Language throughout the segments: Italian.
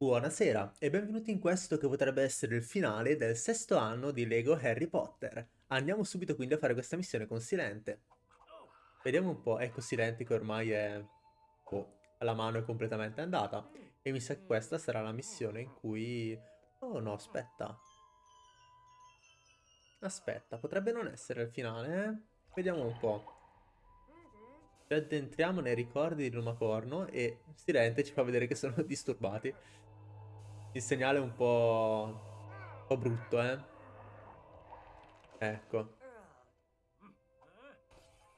Buonasera e benvenuti in questo che potrebbe essere il finale del sesto anno di Lego Harry Potter. Andiamo subito quindi a fare questa missione con Silente. Vediamo un po', ecco Silente che ormai è... Oh, la mano è completamente andata. E mi sa che questa sarà la missione in cui... Oh no, aspetta. Aspetta, potrebbe non essere il finale, eh? Vediamo un po'. Ci addentriamo nei ricordi di Lumacorno e Silente ci fa vedere che sono disturbati. Il segnale è un po'... un po' brutto, eh. Ecco.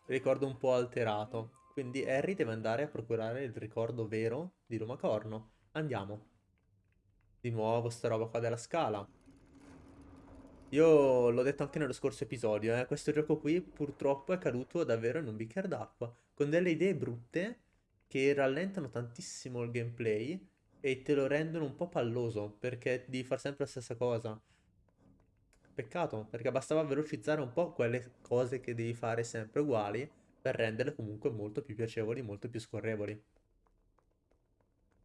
Ricordo un po' alterato. Quindi Harry deve andare a procurare il ricordo vero di Lumacorno. Andiamo. Di nuovo sta roba qua della scala. Io l'ho detto anche nello scorso episodio, eh. Questo gioco qui purtroppo è caduto davvero in un bicchiere d'acqua. Con delle idee brutte che rallentano tantissimo il gameplay e te lo rendono un po' palloso perché devi fare sempre la stessa cosa. Peccato, perché bastava velocizzare un po' quelle cose che devi fare sempre uguali per renderle comunque molto più piacevoli, molto più scorrevoli.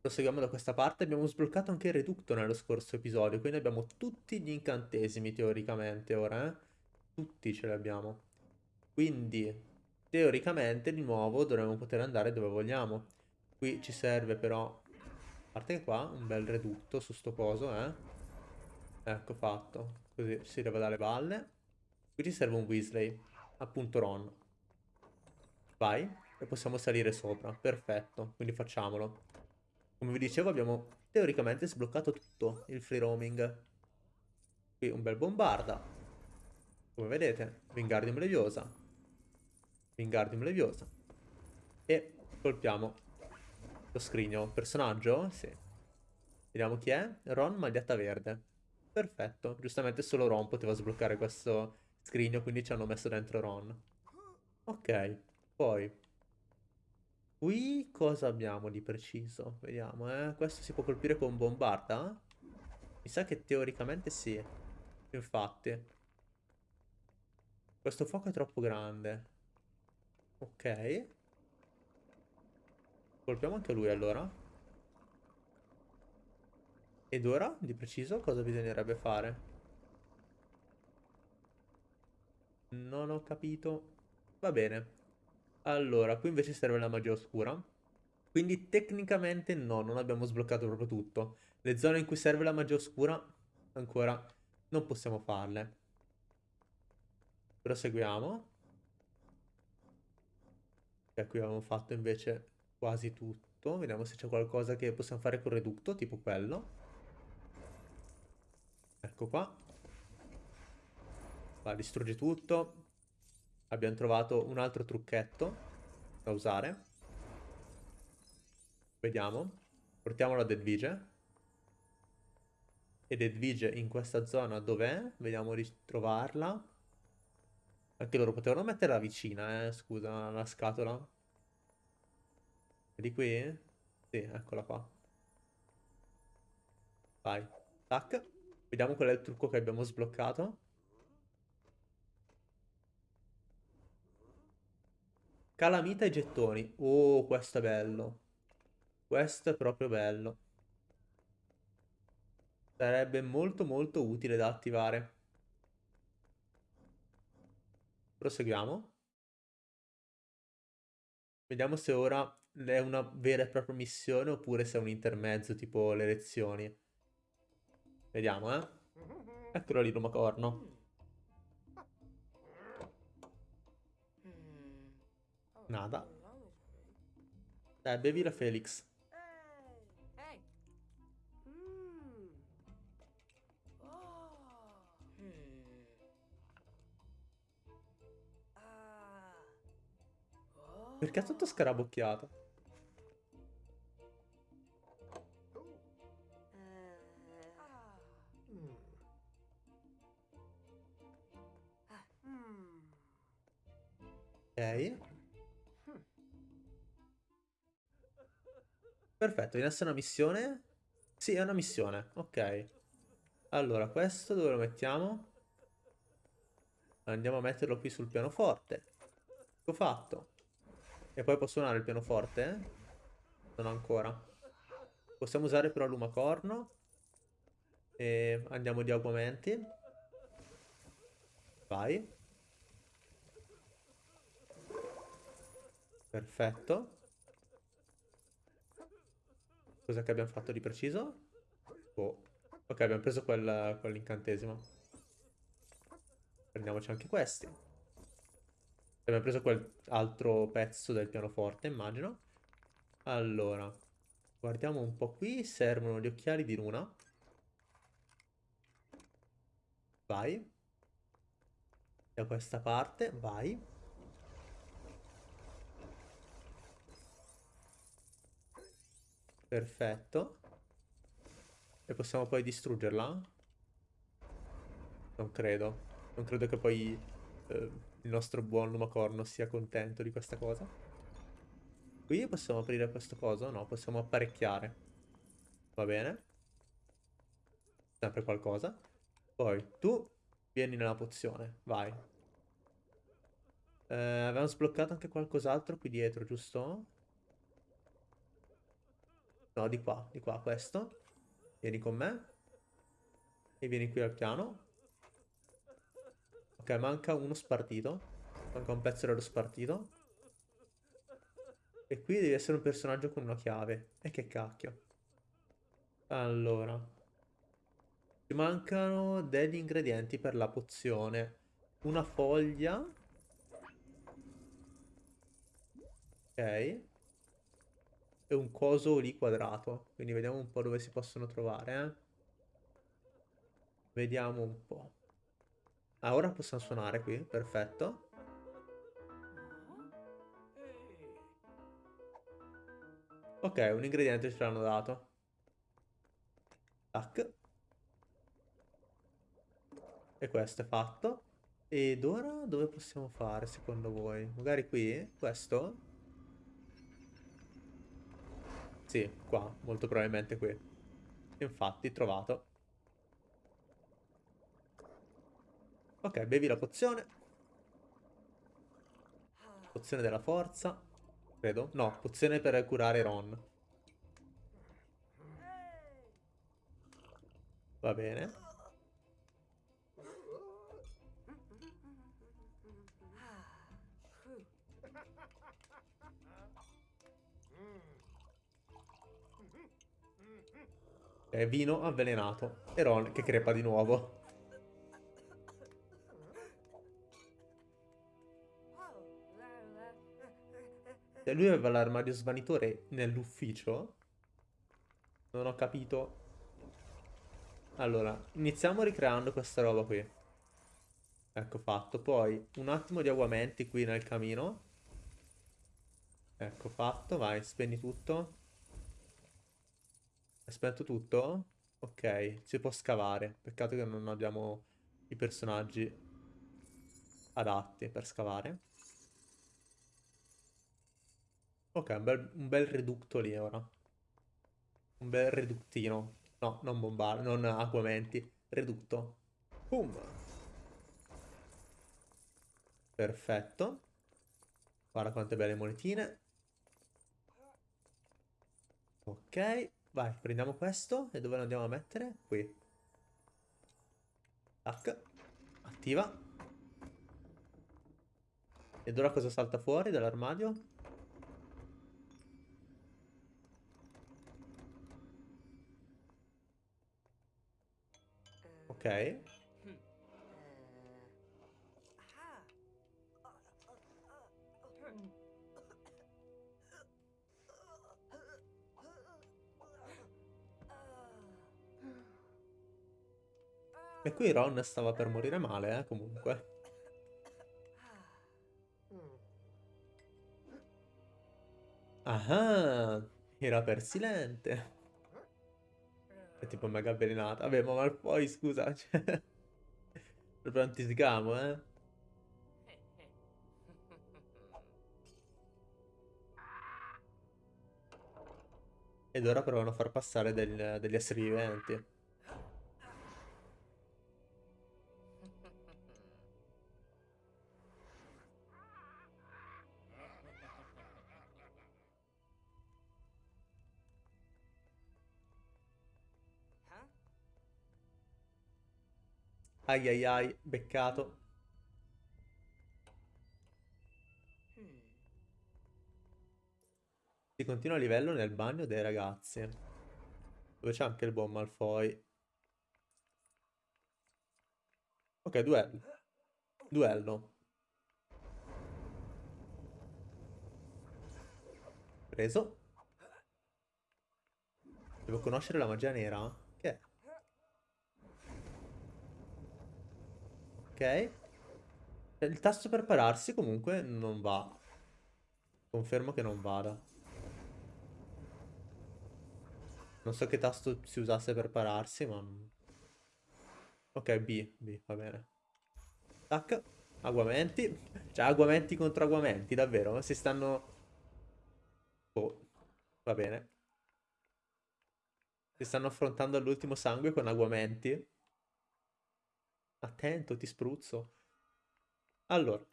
Proseguiamo da questa parte, abbiamo sbloccato anche il reducto nello scorso episodio, quindi abbiamo tutti gli incantesimi teoricamente ora, eh? Tutti ce li abbiamo. Quindi, teoricamente, di nuovo dovremmo poter andare dove vogliamo. Qui ci serve però parte che qua, un bel redutto su sto coso, eh. Ecco fatto. Così si leva dalle balle. Qui ci serve un Weasley. Appunto Ron. Vai. E possiamo salire sopra. Perfetto. Quindi facciamolo. Come vi dicevo abbiamo teoricamente sbloccato tutto il free roaming. Qui un bel bombarda. Come vedete, Wingardium Leviosa. Wingardium Leviosa. E colpiamo lo scrigno. Personaggio? Sì. Vediamo chi è. Ron, maglietta verde. Perfetto. Giustamente solo Ron poteva sbloccare questo scrigno, quindi ci hanno messo dentro Ron. Ok. Poi. Qui cosa abbiamo di preciso? Vediamo, eh. Questo si può colpire con bombarda? Mi sa che teoricamente sì. Infatti. Questo fuoco è troppo grande. Ok. Colpiamo anche lui allora. Ed ora, di preciso, cosa bisognerebbe fare? Non ho capito. Va bene. Allora, qui invece serve la magia oscura. Quindi tecnicamente no, non abbiamo sbloccato proprio tutto. Le zone in cui serve la magia oscura ancora non possiamo farle. Proseguiamo. E qui abbiamo fatto invece quasi tutto. Vediamo se c'è qualcosa che possiamo fare con Reducto, tipo quello. Ecco qua. Va, distrugge tutto. Abbiamo trovato un altro trucchetto da usare. Vediamo. Portiamolo a Deadvige. E Deadvige in questa zona dov'è? Vediamo di trovarla. Anche loro potevano metterla vicina, eh, scusa, la scatola. È di qui? Sì, eccola qua. Vai. Tac. Vediamo qual è il trucco che abbiamo sbloccato. Calamita e gettoni. Oh, questo è bello. Questo è proprio bello. Sarebbe molto molto utile da attivare. Proseguiamo. Vediamo se ora è una vera e propria missione oppure se è un intermezzo tipo le lezioni. Vediamo, eh. Eccolo lì, Lumacorno. Nada. Dai, bevi la Felix. Perché è tutto scarabocchiato? Ok. Perfetto, viene essere una missione? Sì, è una missione. Ok. Allora, questo dove lo mettiamo? Andiamo a metterlo qui sul pianoforte. Ecco fatto. E poi può suonare il pianoforte? Non ancora. Possiamo usare però l'umacorno. E andiamo di augmenti. Vai. Perfetto. Cosa che abbiamo fatto di preciso? Oh. Ok, abbiamo preso quel, quell'incantesimo. Prendiamoci anche questi. Abbiamo preso quell'altro pezzo del pianoforte, immagino. Allora, guardiamo un po' qui. Servono gli occhiali di luna. Vai. Da questa parte, vai. Perfetto. E possiamo poi distruggerla? Non credo. Non credo che poi eh, il nostro buon Lumacorno sia contento di questa cosa. Qui possiamo aprire questo coso? No, possiamo apparecchiare. Va bene. Sempre qualcosa. Poi tu vieni nella pozione. Vai. Eh, avevamo sbloccato anche qualcos'altro qui dietro, giusto? No, di qua, di qua, questo. Vieni con me. E vieni qui al piano. Ok, manca uno spartito. Manca un pezzo dello spartito. E qui devi essere un personaggio con una chiave. E che cacchio. Allora. Ci mancano degli ingredienti per la pozione. Una foglia. Ok e un coso lì quadrato. Quindi vediamo un po' dove si possono trovare, eh. Vediamo un po'. Ah, ora possiamo suonare qui, perfetto. Ok, un ingrediente ce l'hanno dato. Tac. E questo è fatto. Ed ora dove possiamo fare secondo voi? Magari qui? Questo? Sì, qua, molto probabilmente qui. Infatti, trovato. Ok, bevi la pozione. Pozione della forza. Credo. No, pozione per curare Ron. Va bene. Eh, vino avvelenato. E Ron che crepa di nuovo. Se lui aveva l'armadio svanitore nell'ufficio. Non ho capito. Allora, iniziamo ricreando questa roba qui. Ecco fatto. Poi un attimo di aguamenti qui nel camino. Ecco fatto. Vai, spegni tutto. Aspetto tutto? Ok, si può scavare. Peccato che non abbiamo i personaggi adatti per scavare. Ok, un bel, un bel reducto lì ora. Un bel reduttino. No, non bombare, non acquamenti. Redutto. Boom. Perfetto. Guarda quante belle monetine. Ok. Vai, prendiamo questo. E dove lo andiamo a mettere? Qui. Tac. Attiva. Ed ora cosa salta fuori dall'armadio? Ok. E qui Ron stava per morire male, eh, comunque. Ah, era per silente. È tipo mega avvelenata. Vabbè, ma Malfoy, scusa. Cioè... Proprio antisgamo, eh. Ed ora provano a far passare del, degli esseri viventi. Ai ai ai, beccato. Si continua a livello nel bagno dei ragazzi. Dove c'è anche il buon Malfoy. Ok, duello. Duello. Preso. Devo conoscere la magia nera? Che è? Ok. Il tasto per pararsi comunque non va. Confermo che non vada. Non so che tasto si usasse per pararsi, ma... Ok, B, B, va bene. Tac. Aguamenti. Cioè, aguamenti contro aguamenti, davvero? Si stanno... Oh, va bene. Si stanno affrontando all'ultimo sangue con aguamenti. Attento, ti spruzzo. Allora,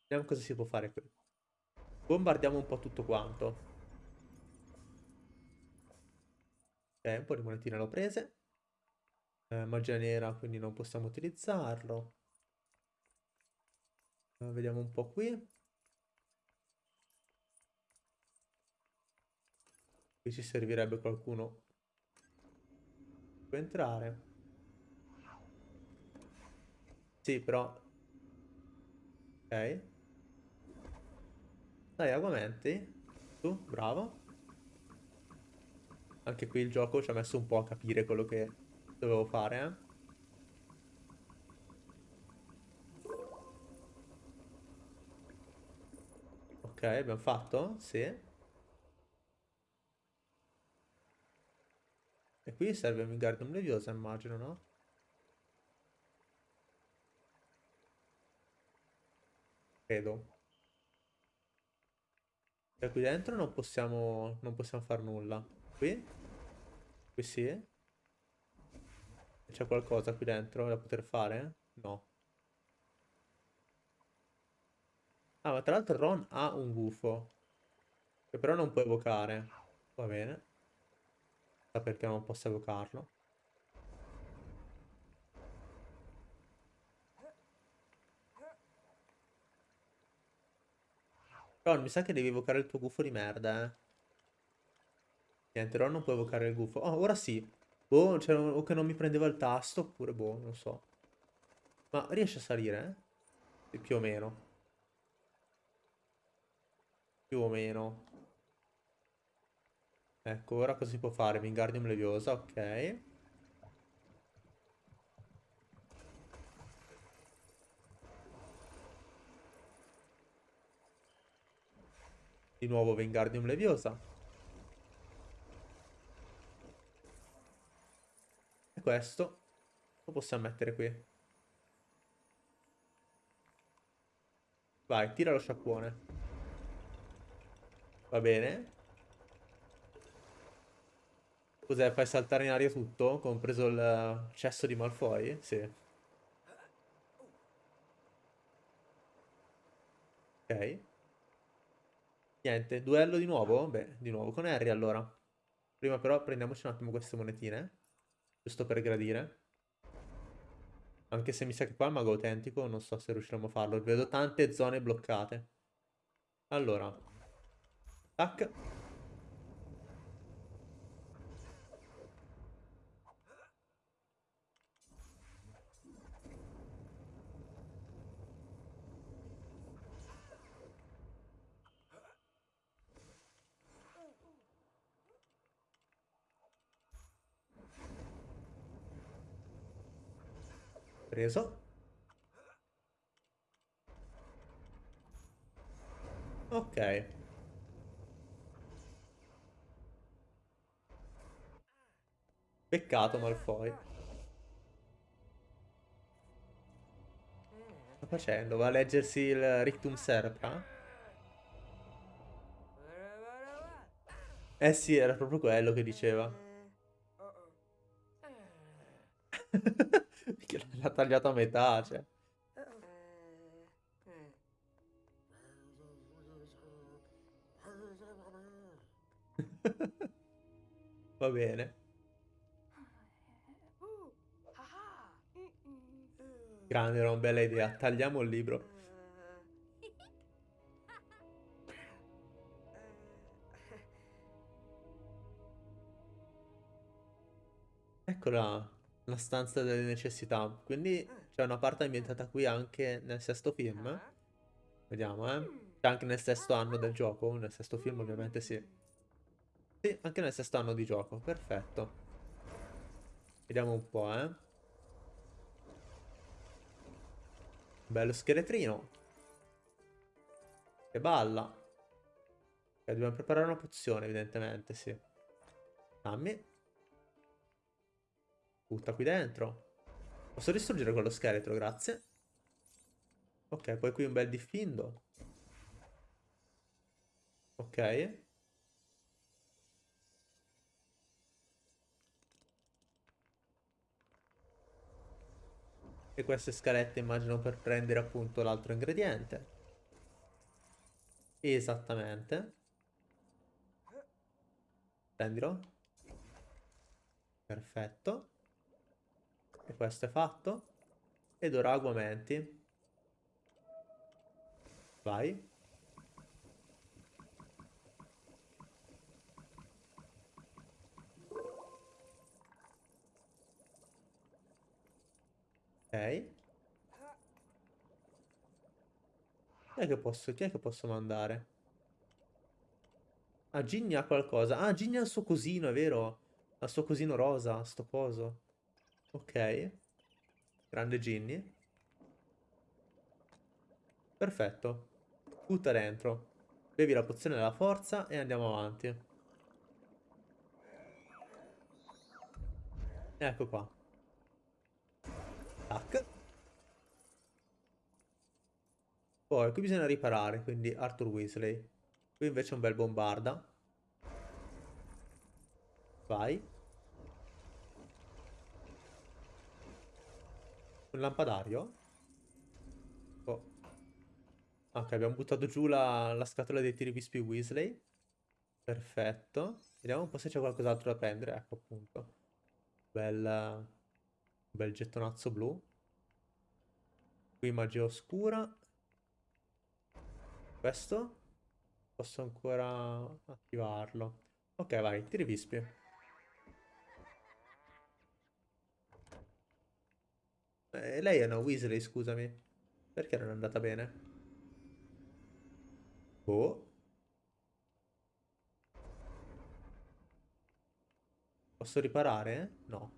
vediamo cosa si può fare qui. Bombardiamo un po' tutto quanto. Ok, un po' di monetine l'ho prese. Eh, magia nera, quindi non possiamo utilizzarlo. Eh, vediamo un po' qui. Qui ci servirebbe qualcuno. Può entrare. Sì, però... Ok. Dai, aguamenti. Tu, bravo. Anche qui il gioco ci ha messo un po' a capire quello che dovevo fare, eh. Ok, abbiamo fatto? Sì. E qui serve un Wingardium Leviosa, immagino, no? Credo. E qui dentro non possiamo, non possiamo fare nulla. Qui? Qui sì? C'è qualcosa qui dentro da poter fare? No. Ah, ma tra l'altro Ron ha un gufo. Che però non può evocare. Va bene. Sa perché non posso evocarlo. Ron, mi sa che devi evocare il tuo gufo di merda, eh. Niente, Ron non può evocare il gufo. Oh, ora sì. Boh, cioè, o che non mi prendeva il tasto, oppure boh, non so. Ma riesce a salire, eh? Più o meno. Più o meno. Ecco, ora cosa si può fare? Wingardium Leviosa, ok. Di nuovo Wingardium Leviosa. questo lo possiamo mettere qui. Vai, tira lo sciacquone. Va bene. Cos'è? Fai saltare in aria tutto? Compreso il cesso di Malfoy? Sì. Ok. Niente, duello di nuovo? Beh, di nuovo con Harry allora. Prima però prendiamoci un attimo queste monetine. Giusto per gradire. Anche se mi sa che qua è mago autentico, non so se riusciremo a farlo. Vedo tante zone bloccate. Allora. Tac. Preso. Ok. Peccato Malfoy. Sta facendo? Va a leggersi il Rictum Serpra? Eh sì, era proprio quello che diceva. L'ha tagliato a metà, cioè. Va bene. Grande, era una bella idea. Tagliamo il libro. Eccola, la stanza delle necessità. Quindi c'è una parte ambientata qui anche nel sesto film. Vediamo, eh. C'è anche nel sesto anno del gioco. Nel sesto film ovviamente sì. Sì, anche nel sesto anno di gioco. Perfetto. Vediamo un po', eh. Bello scheletrino. Che balla. Ok, dobbiamo preparare una pozione, evidentemente, sì. Dammi. Butta qui dentro. Posso distruggere quello scheletro, grazie. Ok, poi qui un bel diffindo. Ok. E queste scalette immagino per prendere appunto l'altro ingrediente. Esattamente. Prendilo. Perfetto. E questo è fatto. Ed ora aguamenti. Vai. Ok. Chi è che posso, chi è che posso mandare? Ah, Ginny ha qualcosa. Ah, Ginny ha il suo cosino, è vero? Ha il suo cosino rosa, sto coso. Ok. Grande Ginny. Perfetto. Butta dentro. Bevi la pozione della forza e andiamo avanti. Ecco qua. Tac. Poi qui bisogna riparare, quindi Arthur Weasley. Qui invece un bel bombarda. Vai. Un lampadario? Oh. Ok, abbiamo buttato giù la, la scatola dei tiri vispi Weasley. Perfetto. Vediamo un po' se c'è qualcos'altro da prendere. Ecco appunto. Bella bel gettonazzo blu. Qui magia oscura. Questo? Posso ancora attivarlo. Ok, vai, tiri Eh, lei è una Weasley, scusami. Perché non è andata bene? Oh. Posso riparare? No.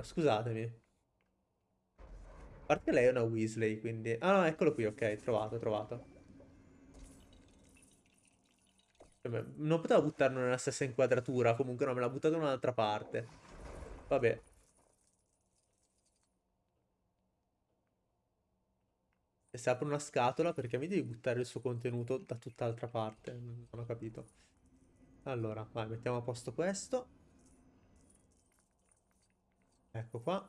Scusatemi. A parte lei è una Weasley, quindi... Ah, no, eccolo qui, ok, trovato, trovato. Non potevo buttarlo nella stessa inquadratura, comunque no, me l'ha buttato in un'altra parte. Vabbè. E se apro una scatola, perché mi devi buttare il suo contenuto da tutt'altra parte? Non ho capito. Allora, vai, mettiamo a posto questo. Ecco qua.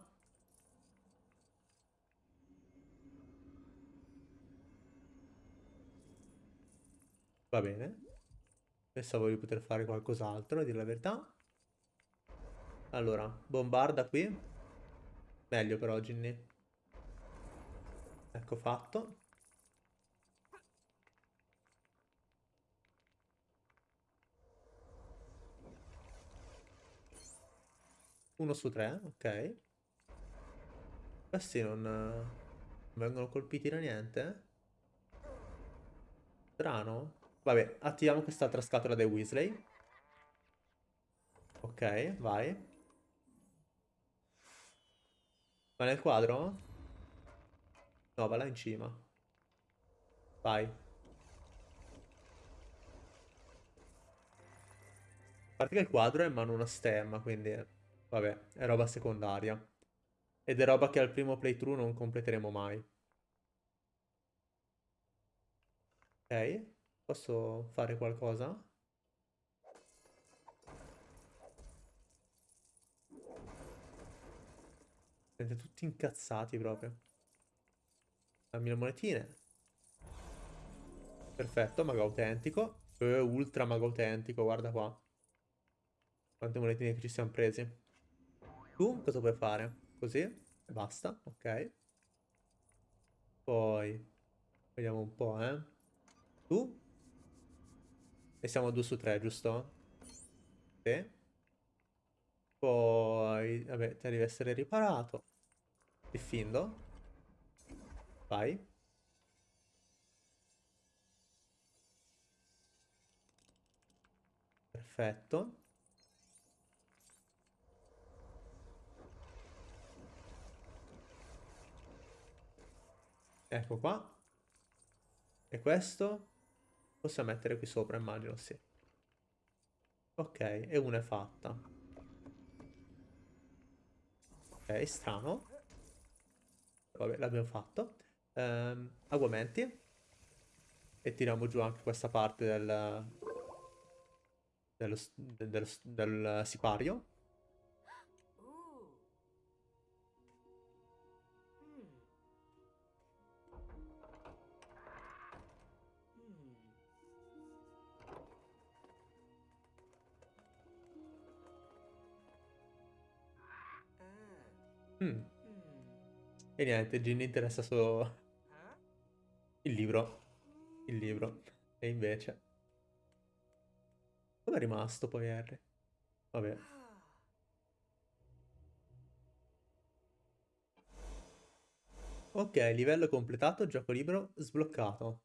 Va bene. Pensavo di poter fare qualcos'altro, a dire la verità. Allora, bombarda qui. Meglio però, Ginny. Ecco fatto. Uno su tre, ok. Questi non, vengono colpiti da niente. Strano. Vabbè, attiviamo quest'altra scatola dei Weasley. Ok, vai. Va nel quadro? No, va là in cima. Vai. A parte che il quadro è in mano una stemma, quindi... Vabbè, è roba secondaria. Ed è roba che al primo playthrough non completeremo mai. Ok, posso fare qualcosa? Siete tutti incazzati proprio. Dammi le monetine. Perfetto, mago autentico. Eh, ultra mago autentico, guarda qua. Quante monetine che ci siamo presi. Tu cosa puoi fare? Così? E basta, ok. Poi, vediamo un po', eh. Tu? E siamo a 2 su 3, giusto? Sì. Poi, vabbè, te devi essere riparato. Diffindo. Vai. Perfetto. Ecco qua. E questo? Possiamo mettere qui sopra, immagino, sì. Ok, e una è fatta. Ok, strano. Vabbè, l'abbiamo fatto. Ehm, aguamenti. E tiriamo giù anche questa parte del... dello, del, del sipario. Mm. E niente, Ginny interessa solo il libro. Il libro. E invece... Dove è rimasto poi Harry? Vabbè. Ok, livello completato, gioco libero sbloccato.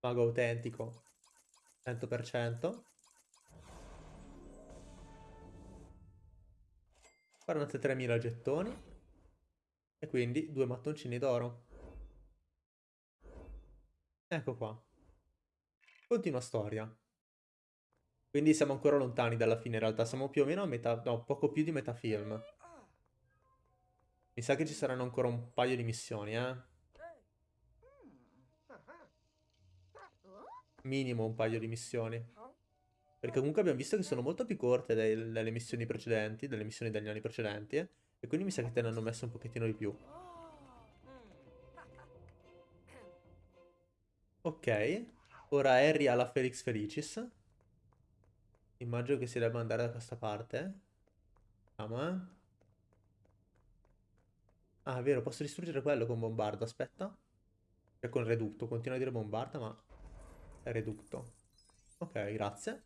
Mago autentico. 100%. 43.000 gettoni. E quindi due mattoncini d'oro. Ecco qua. Continua storia. Quindi siamo ancora lontani dalla fine in realtà. Siamo più o meno a metà... No, poco più di metà film. Mi sa che ci saranno ancora un paio di missioni, eh. Minimo un paio di missioni. Perché comunque abbiamo visto che sono molto più corte delle, missioni precedenti, delle missioni degli anni precedenti. Eh? E quindi mi sa che te ne hanno messo un pochettino di più. Ok. Ora Harry ha la Felix Felicis. Immagino che si debba andare da questa parte. Vediamo, eh. Ah, è vero, posso distruggere quello con bombardo, aspetta. Cioè con redutto, continuo a dire bombarda, ma è redutto. Ok, grazie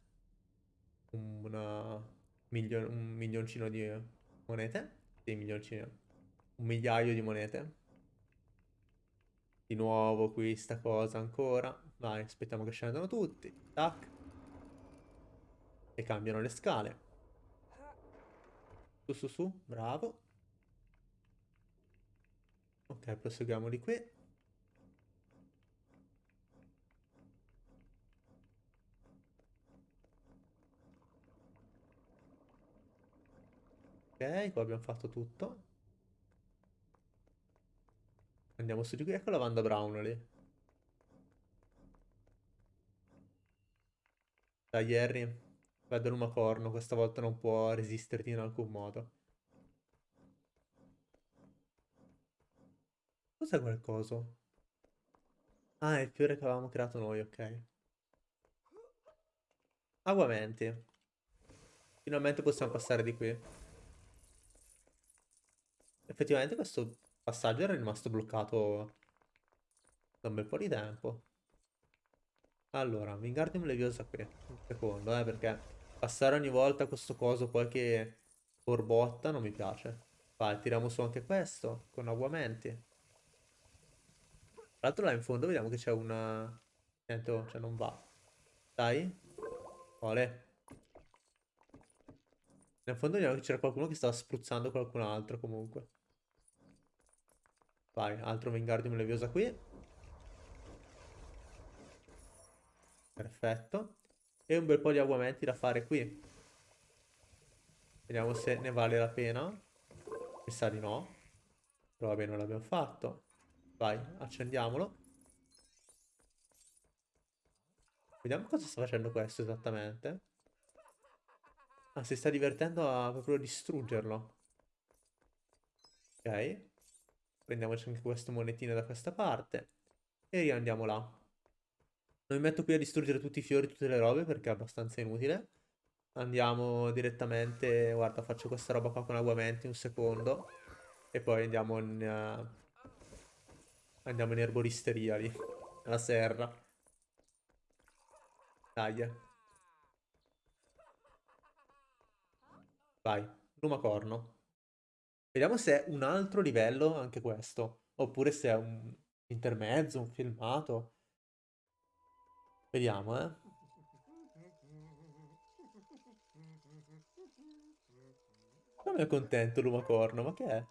una milio un milioncino di monete. Sì, milioncino. Un migliaio di monete. Di nuovo qui sta cosa ancora. Vai, aspettiamo che scendano tutti. Tac. E cambiano le scale. Su, su, su. Bravo. Ok, proseguiamo di qui. Ok, qua abbiamo fatto tutto. Andiamo su di qui. Ecco la Wanda Brown lì. Dai, Harry. Vedo l'umacorno. Questa volta non può resisterti in alcun modo. Cos'è quel coso? Ah, è il fiore che avevamo creato noi, ok. Aguamenti. Finalmente possiamo passare di qui. Effettivamente questo passaggio era rimasto bloccato da un bel po' di tempo. Allora, Wingardium Leviosa qui. Un secondo, eh, perché passare ogni volta questo coso poi che borbotta non mi piace. Vai, tiriamo su anche questo, con aguamenti. Tra l'altro là in fondo vediamo che c'è una... Niente, oh, cioè non va. Dai. Ole. Nel fondo vediamo che c'era qualcuno che stava spruzzando qualcun altro comunque. Vai, altro Wingardium Leviosa qui. Perfetto. E un bel po' di aguamenti da fare qui. Vediamo se ne vale la pena. Mi sa di no. Però vabbè, non l'abbiamo fatto. Vai, accendiamolo. Vediamo cosa sta facendo questo esattamente. Ah, si sta divertendo a proprio distruggerlo. Ok. Prendiamoci anche queste monetine da questa parte. E riandiamo là. Non mi metto qui a distruggere tutti i fiori, tutte le robe, perché è abbastanza inutile. Andiamo direttamente... Guarda, faccio questa roba qua con aguamenti un secondo. E poi andiamo in... uh, andiamo in erboristeria lì. Alla serra. Eh. Vai, lumacorno. Vediamo se è un altro livello anche questo. Oppure se è un intermezzo, un filmato. Vediamo, eh. Come è contento lumacorno, ma che è?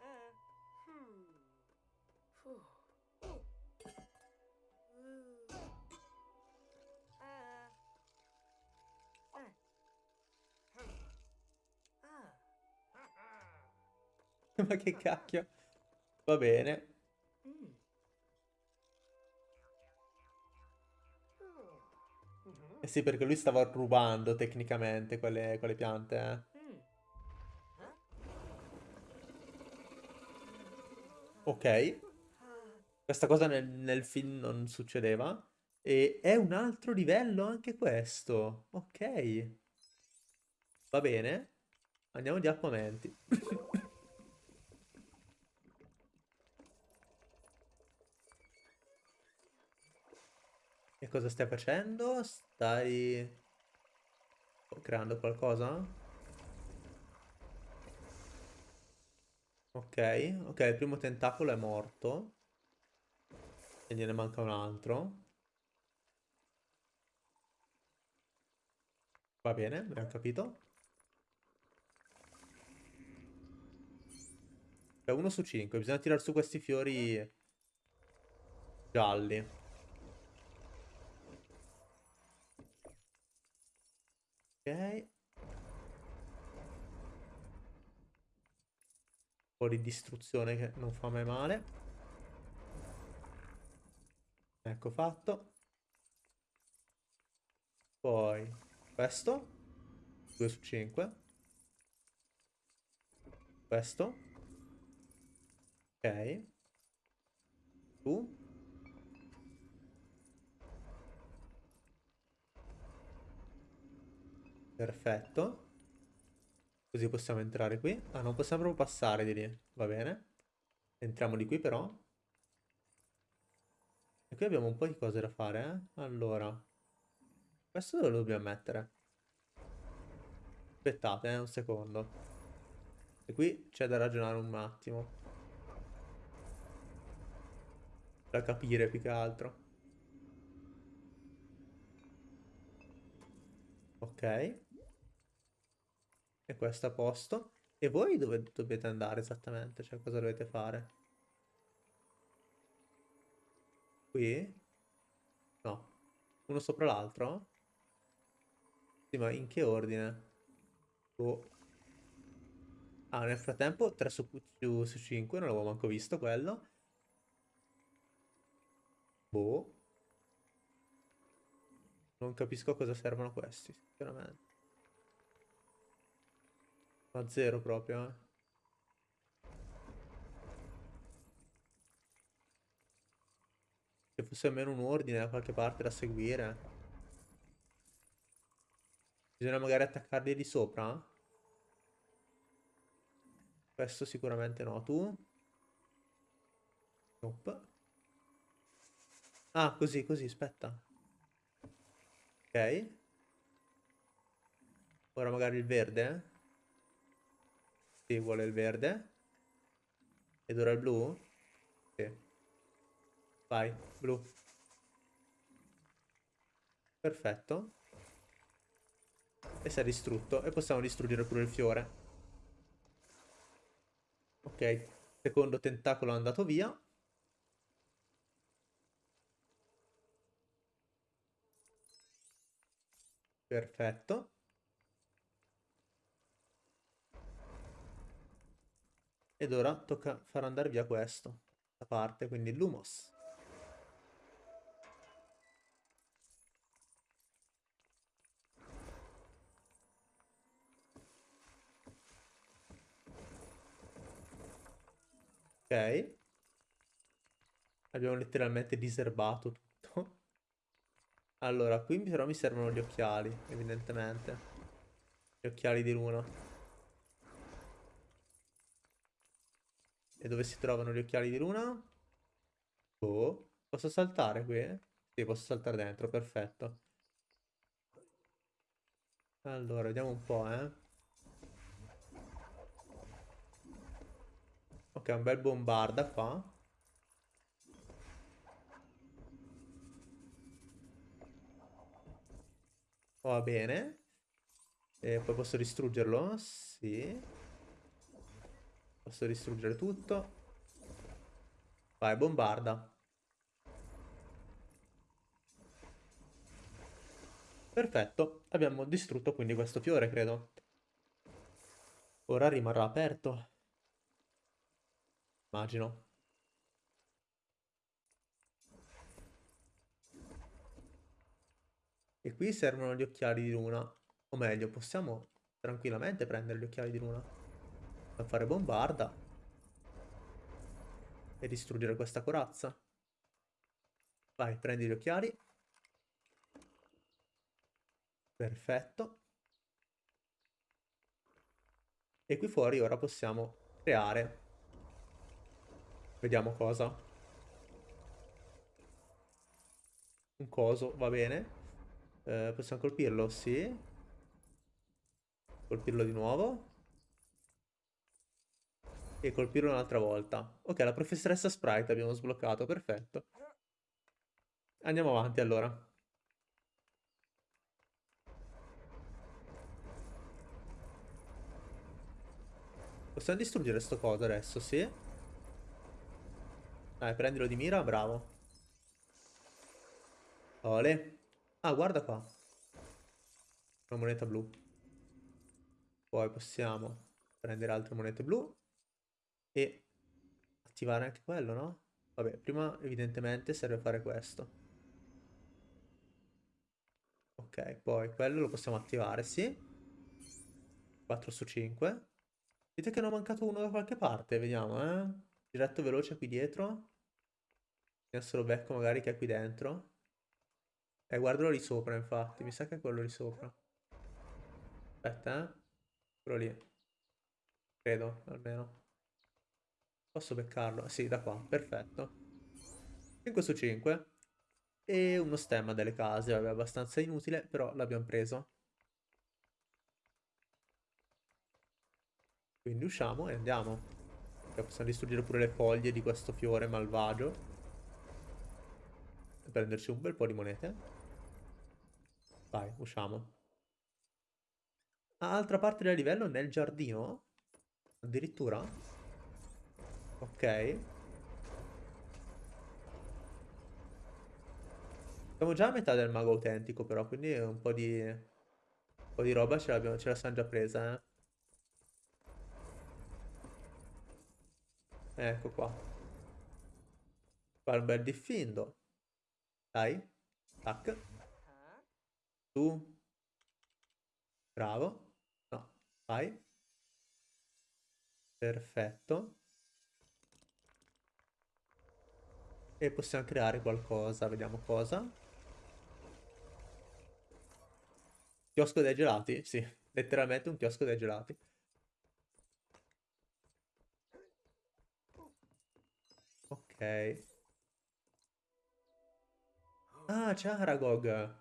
Ma che cacchio. Va bene. Eh sì, perché lui stava rubando tecnicamente quelle, quelle piante, eh. Ok. Questa cosa nel, nel film non succedeva. E è un altro livello anche questo. Ok. Va bene. Andiamo di armamenti. cosa stai facendo? Stai creando qualcosa? Ok, ok, il primo tentacolo è morto. E gliene manca un altro. Va bene, abbiamo capito. È uno su cinque, bisogna tirare su questi fiori gialli. Ok. Un po' di distruzione che non fa mai male. Ecco fatto. Poi questo. 2 su 5. Questo. Ok. Tu. Perfetto. Così possiamo entrare qui. Ah, non possiamo proprio passare di lì. Va bene. Entriamo di qui però. E qui abbiamo un po' di cose da fare, eh. Allora. Questo dove lo dobbiamo mettere? Aspettate, eh, un secondo. E qui c'è da ragionare un attimo. Da capire più che altro. Ok. E questo a posto. E voi dove dovete andare esattamente? Cioè, cosa dovete fare? Qui? No. Uno sopra l'altro? Sì, ma in che ordine? Boh. Ah, nel frattempo 3 su, su, su 5, non l'avevo manco visto quello. Boh. Non capisco a cosa servono questi, sinceramente. Ma zero proprio, eh. Se fosse almeno un ordine da qualche parte da seguire. Bisogna magari attaccarli di sopra? Questo sicuramente no. Tu? Nope. Ah, così, così, aspetta. Ok. Ora magari il verde. Sì, vuole il verde. Ed ora il blu? Sì. Vai, blu. Perfetto. E si è distrutto. E possiamo distruggere pure il fiore. Ok. Secondo tentacolo è andato via. Perfetto. Ed ora tocca far andare via questo. Da parte, quindi l'humos. Ok. Abbiamo letteralmente diserbato tutto. Allora, qui però mi servono gli occhiali, evidentemente. Gli occhiali di luna. E dove si trovano gli occhiali di luna? Oh, posso saltare qui? Sì, posso saltare dentro, perfetto. Allora, vediamo un po', eh. Ok, un bel bombarda qua. Va bene. E poi posso distruggerlo? Sì. Posso distruggere tutto. Vai, bombarda. Perfetto, abbiamo distrutto quindi questo fiore, credo. Ora rimarrà aperto. Immagino. E qui servono gli occhiali di luna. O meglio, possiamo tranquillamente prendere gli occhiali di luna. Per fare bombarda. E distruggere questa corazza. Vai, prendi gli occhiali. Perfetto. E qui fuori ora possiamo creare. Vediamo cosa. Un coso, va bene. Eh, possiamo colpirlo? Sì. Colpirlo di nuovo. E colpirlo un'altra volta. Ok, la professoressa Sprite abbiamo sbloccato, perfetto. Andiamo avanti allora. Possiamo distruggere sto coso adesso, sì? Dai, prendilo di mira, bravo. Ole. Ah, guarda qua. Una moneta blu. Poi possiamo prendere altre monete blu. E attivare anche quello, no? Vabbè, prima evidentemente serve fare questo. Ok, poi quello lo possiamo attivare, sì. 4 su 5. Dite che ne ho mancato uno da qualche parte, vediamo, eh. Diretto veloce qui dietro. Adesso lo becco magari che è qui dentro. Eh, guardalo lì sopra, infatti. Mi sa che è quello lì sopra. Aspetta, eh. Quello lì. Credo, almeno. Posso beccarlo? Sì, da qua. Perfetto. 5 su 5. E uno stemma delle case. Vabbè, abbastanza inutile, però l'abbiamo preso. Quindi usciamo e andiamo. E possiamo distruggere pure le foglie di questo fiore malvagio. E prenderci un bel po' di monete. Vai, usciamo. altra parte del livello nel giardino? Addirittura? Ok. Siamo già a metà del mago autentico però, quindi un po' di... Un po' di roba ce, ce la siamo già presa, eh. Ecco qua. Fa un bel diffindo. Dai. Tac. Tu. Bravo. No, vai. Perfetto. E possiamo creare qualcosa, vediamo cosa. Chiosco dei gelati? Sì, letteralmente un chiosco dei gelati. Ok. Ah, c'è Aragog.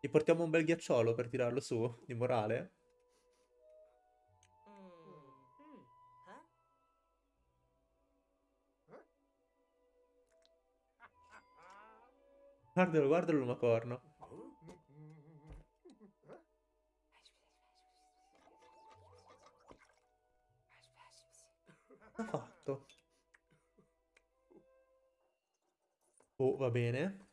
Gli portiamo un bel ghiacciolo per tirarlo su, di morale? Guardalo, guardalo l'umacorno. Ha fatto? Oh, va bene.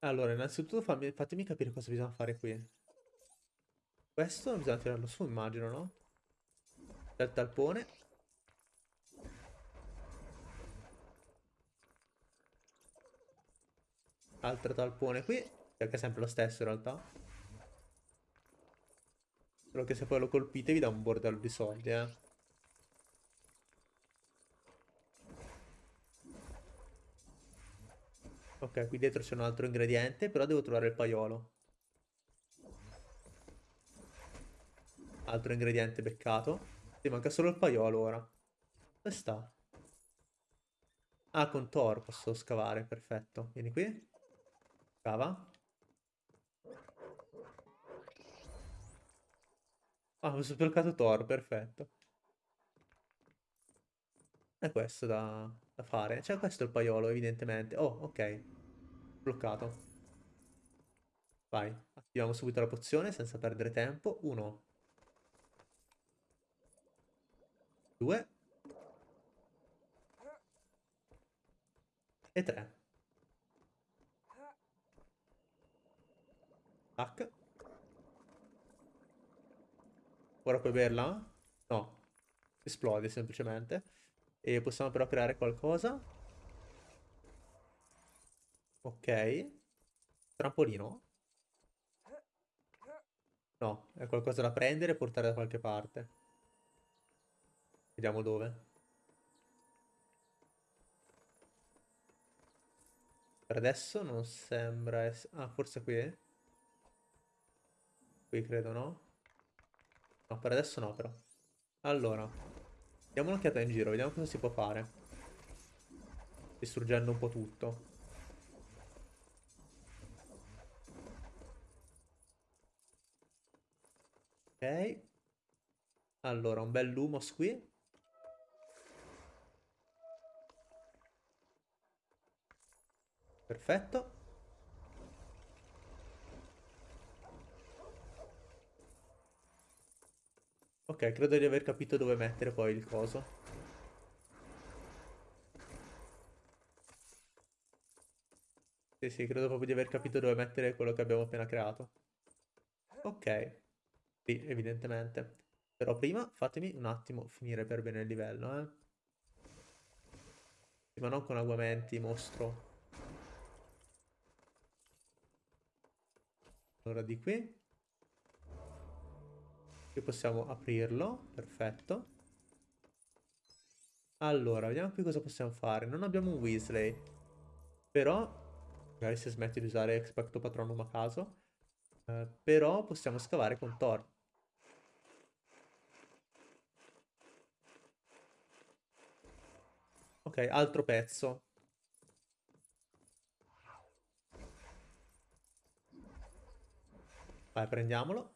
Allora, innanzitutto fammi, fatemi capire cosa bisogna fare qui. Questo bisogna tirarlo su, immagino, no? Il talpone. Altro talpone qui, che è sempre lo stesso in realtà. Solo che se poi lo colpite vi dà un bordello di soldi, eh. Ok, qui dietro c'è un altro ingrediente, però devo trovare il paiolo. Altro ingrediente beccato. Ti manca solo il paiolo ora. Dove sta? Ah, con Thor posso scavare, perfetto. Vieni qui. Scava. Ah, ho sbloccato Thor, perfetto. È questo da, da fare. Cioè, questo il paiolo, evidentemente. Oh, ok. Bloccato. Vai, attiviamo subito la pozione senza perdere tempo. Uno. Due. E tre. Tac. Ora puoi berla? No. Esplode semplicemente. E possiamo però creare qualcosa. Ok. Trampolino. No, è qualcosa da prendere e portare da qualche parte. Vediamo dove. Per adesso non sembra essere... Ah, forse qui? Qui credo, no? No, per adesso no, però. Allora, diamo un'occhiata in giro, vediamo cosa si può fare. Distruggendo un po' tutto. Ok. Allora, un bel lumos qui. Perfetto. Ok, credo di aver capito dove mettere poi il coso. Sì, sì, credo proprio di aver capito dove mettere quello che abbiamo appena creato. Ok. Sì, evidentemente. Però prima fatemi un attimo finire per bene il livello, eh. Ma non con aguamenti, mostro. Allora di qui. Qui possiamo aprirlo, perfetto. Allora, vediamo qui cosa possiamo fare. Non abbiamo un Weasley. Però, magari se smetti di usare Expecto Patronum a caso. Eh, però possiamo scavare con Thor. Ok, altro pezzo. Vai, prendiamolo.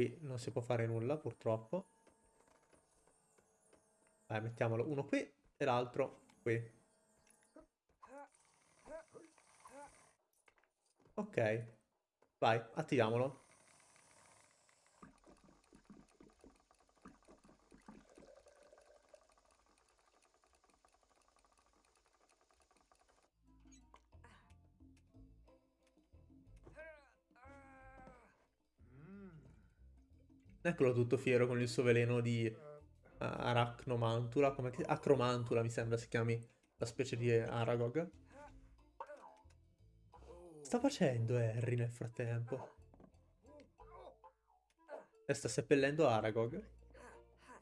Qui non si può fare nulla, purtroppo. Vai, mettiamolo uno qui e l'altro qui. Ok. Vai, attiviamolo. Eccolo tutto fiero con il suo veleno di uh, Arachnomantula, come. Acromantula mi sembra si chiami la specie di Aragog. Sta facendo Harry nel frattempo? E sta seppellendo Aragog.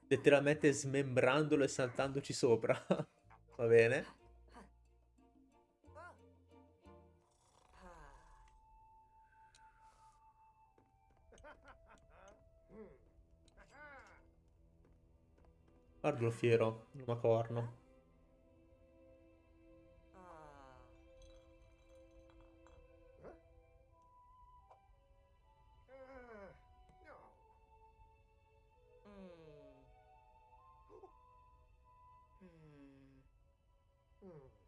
Letteralmente smembrandolo e saltandoci sopra. Va bene. Guardalo fiero, lumacorno.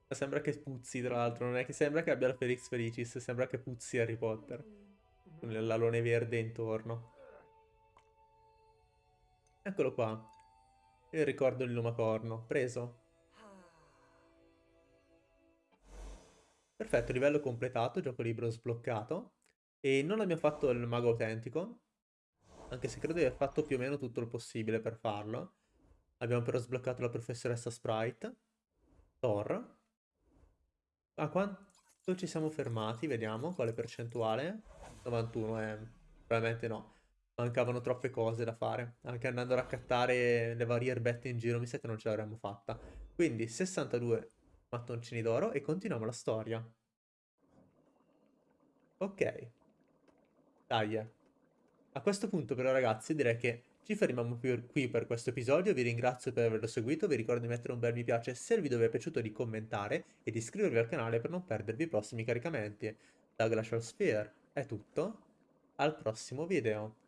Sembra che puzzi, tra l'altro, non è che sembra che abbia la Felix Felicis, sembra che puzzi Harry Potter. Con l'alone verde intorno. Eccolo qua. Il ricordo di Lumacorno. Preso. Perfetto, livello completato, gioco libro sbloccato. E non abbiamo fatto il mago autentico. Anche se credo di aver fatto più o meno tutto il possibile per farlo. Abbiamo però sbloccato la professoressa Sprite. Thor. A quanto ci siamo fermati? Vediamo quale percentuale. 91, eh. Probabilmente no mancavano troppe cose da fare. Anche andando a raccattare le varie erbette in giro mi sa che non ce l'avremmo fatta. Quindi 62 mattoncini d'oro e continuiamo la storia. Ok. Dai. A questo punto però ragazzi direi che ci fermiamo qui per questo episodio, vi ringrazio per averlo seguito, vi ricordo di mettere un bel mi piace se il video vi è piaciuto, di commentare e di iscrivervi al canale per non perdervi i prossimi caricamenti. Da Glacial Sphere è tutto, al prossimo video.